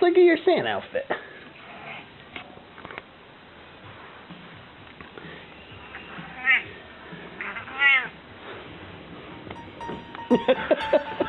Look at your Santa outfit.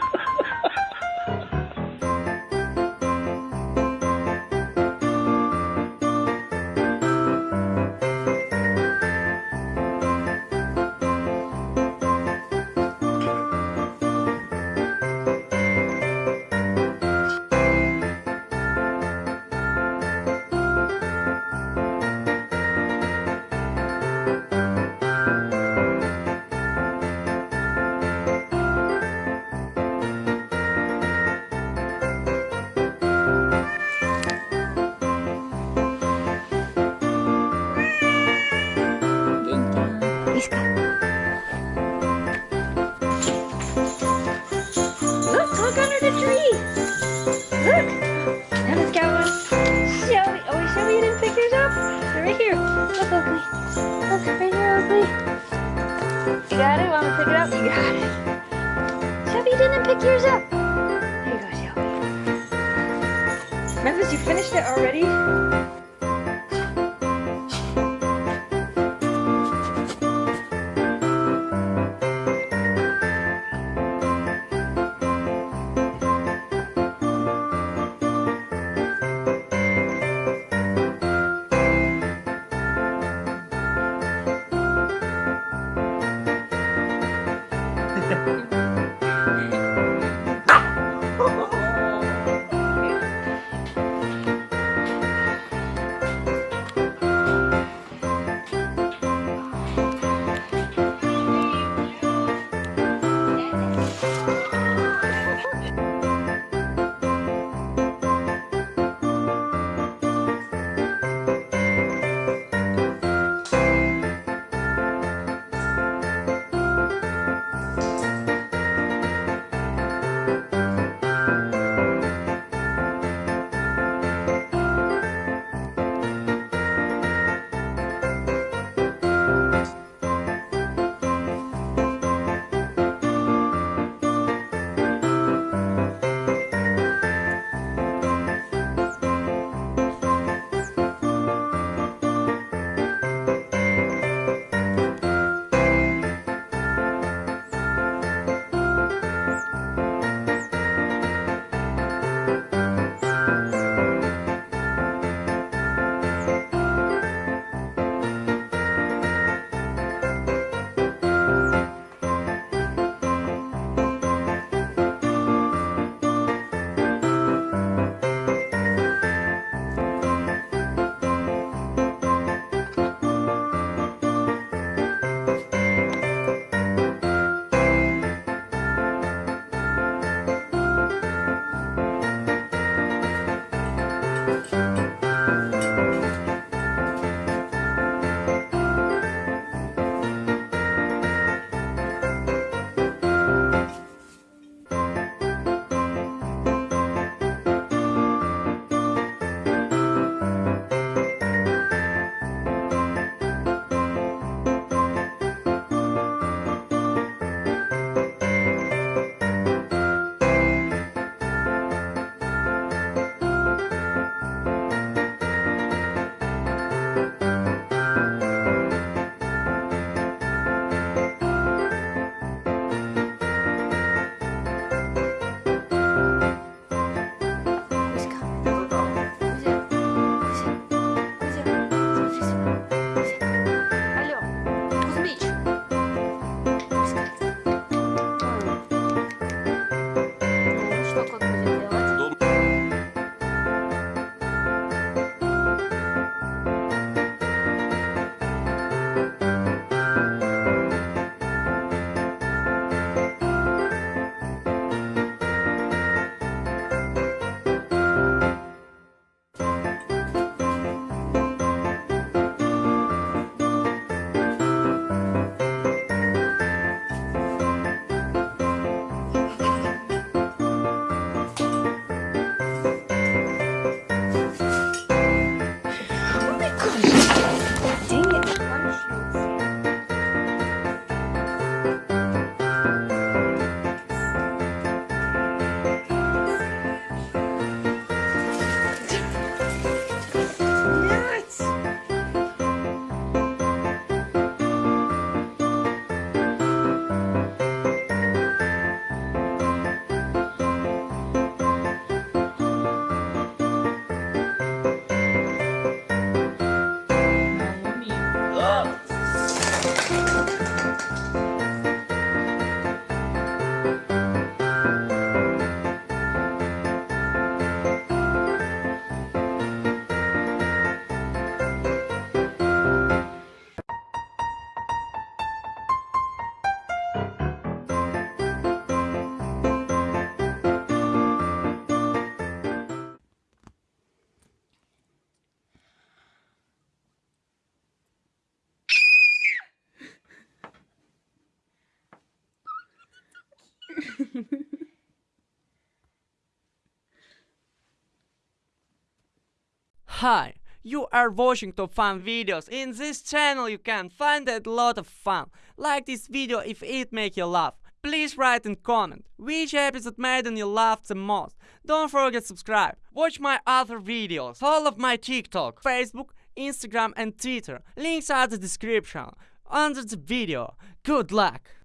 You got it? Want me to pick it up? You got it. Shelby, didn't pick yours up. Here you go, Shelby. Memphis, you finished it already? Hi, you are watching top fun videos. In this channel you can find a lot of fun. Like this video if it make you laugh. Please write and comment which episode made you laugh the most. Don't forget subscribe. Watch my other videos. all of my TikTok, Facebook, Instagram and Twitter. Links are the description under the video. Good luck!